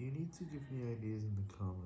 You need to give me ideas in the comments.